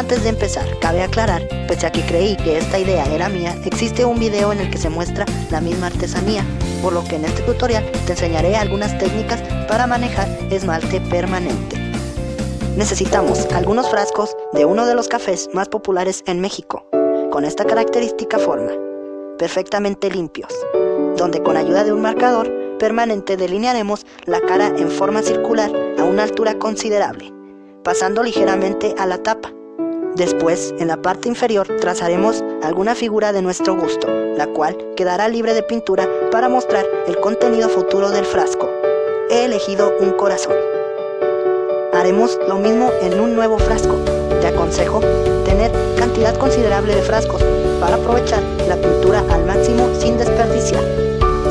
Antes de empezar, cabe aclarar, pese a que creí que esta idea era mía, existe un video en el que se muestra la misma artesanía, por lo que en este tutorial te enseñaré algunas técnicas para manejar esmalte permanente. Necesitamos algunos frascos de uno de los cafés más populares en México, con esta característica forma, perfectamente limpios, donde con ayuda de un marcador permanente delinearemos la cara en forma circular a una altura considerable, pasando ligeramente a la tapa Después, en la parte inferior, trazaremos alguna figura de nuestro gusto, la cual quedará libre de pintura para mostrar el contenido futuro del frasco. He elegido un corazón. Haremos lo mismo en un nuevo frasco. Te aconsejo tener cantidad considerable de frascos para aprovechar la pintura al máximo sin desperdiciar.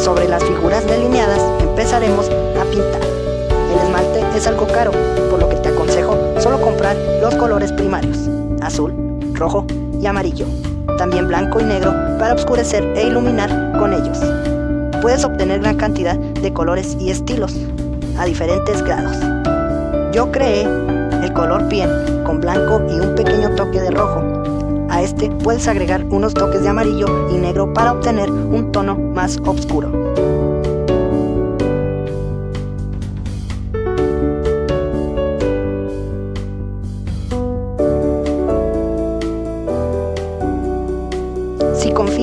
Sobre las figuras delineadas empezaremos a pintar. El esmalte es algo caro, por lo que te aconsejo solo comprar los colores primarios azul, rojo y amarillo, también blanco y negro para oscurecer e iluminar con ellos. Puedes obtener gran cantidad de colores y estilos a diferentes grados. Yo creé el color piel con blanco y un pequeño toque de rojo. A este puedes agregar unos toques de amarillo y negro para obtener un tono más oscuro.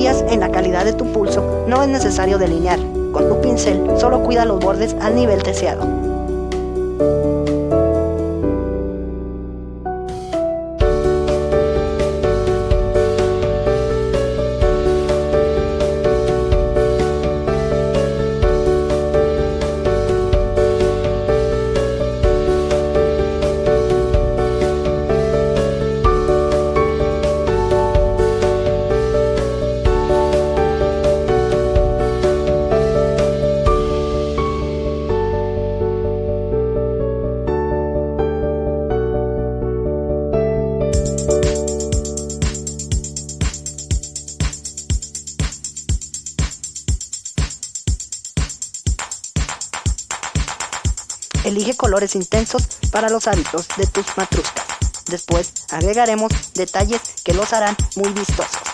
En la calidad de tu pulso, no es necesario delinear. Con tu pincel solo cuida los bordes al nivel deseado. Elige colores intensos para los hábitos de tus matruscas. Después agregaremos detalles que los harán muy vistosos.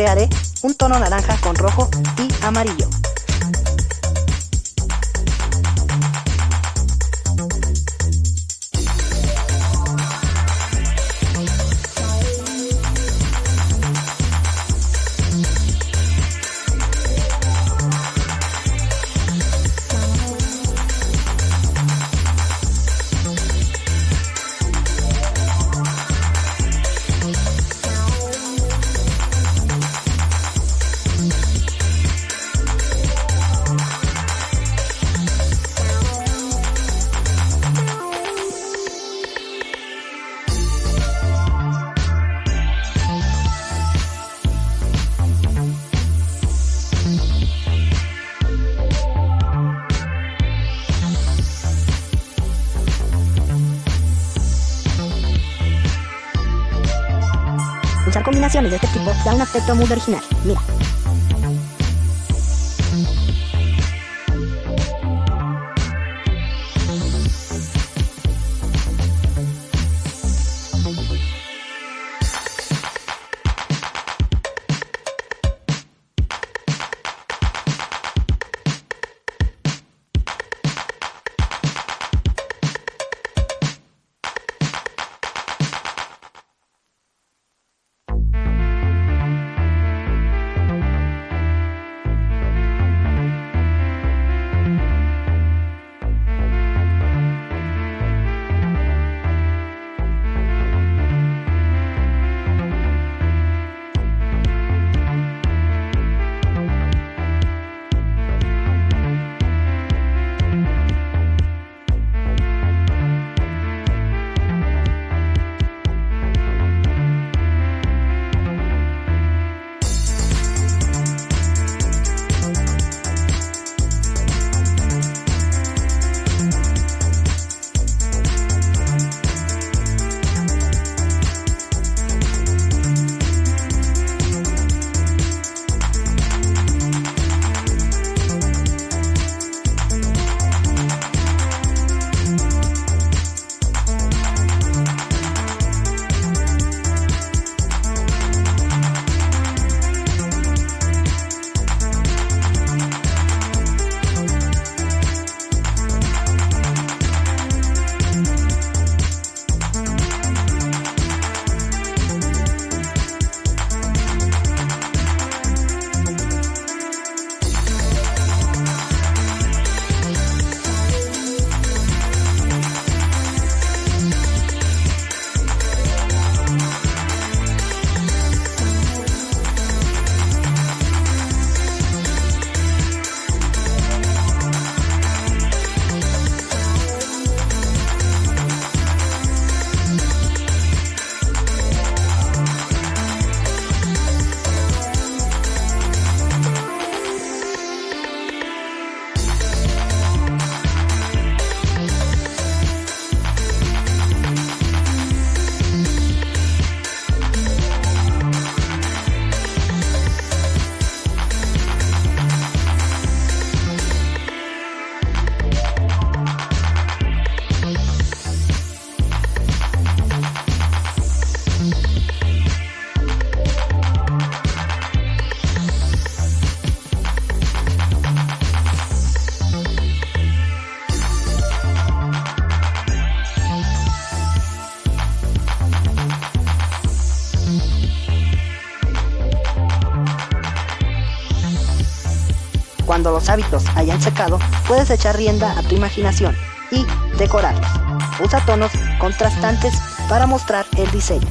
Crearé un tono naranja con rojo y amarillo. Usar combinaciones de este tipo da un aspecto muy original. Mira. Cuando los hábitos hayan secado, puedes echar rienda a tu imaginación y decorarlos. Usa tonos contrastantes para mostrar el diseño.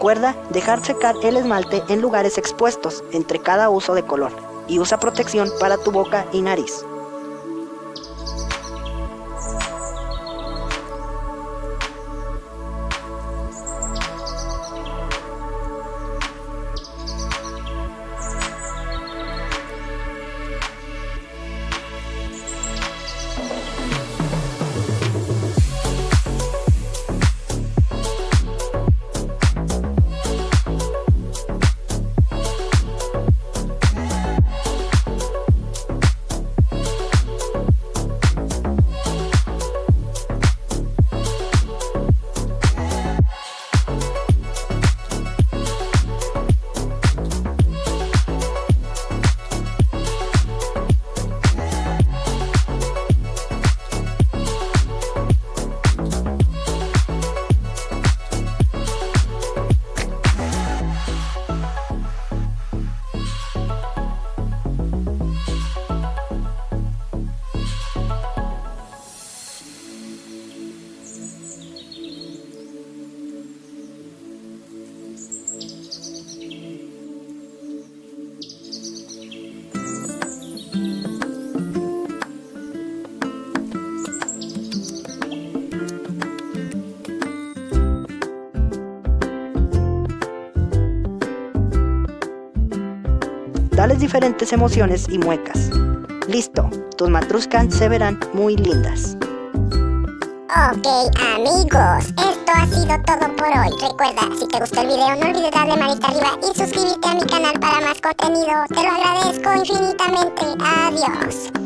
Recuerda dejar secar el esmalte en lugares expuestos entre cada uso de color y usa protección para tu boca y nariz. Dales diferentes emociones y muecas. Listo, tus matruscas se verán muy lindas. Ok amigos, esto ha sido todo por hoy. Recuerda, si te gustó el video no olvides darle manita arriba y suscribirte a mi canal para más contenido. Te lo agradezco infinitamente. Adiós.